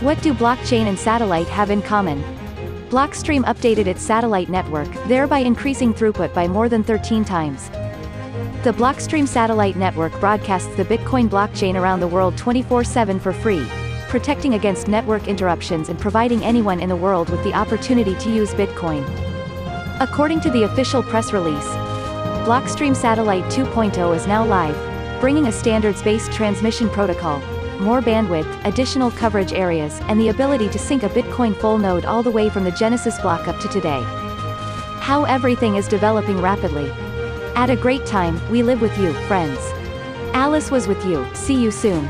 What do blockchain and satellite have in common? Blockstream updated its satellite network, thereby increasing throughput by more than 13 times. The Blockstream satellite network broadcasts the Bitcoin blockchain around the world 24-7 for free, protecting against network interruptions and providing anyone in the world with the opportunity to use Bitcoin. According to the official press release, Blockstream Satellite 2.0 is now live, bringing a standards-based transmission protocol, more bandwidth, additional coverage areas, and the ability to sync a Bitcoin full node all the way from the Genesis block up to today. How everything is developing rapidly. At a great time, we live with you, friends. Alice was with you, see you soon.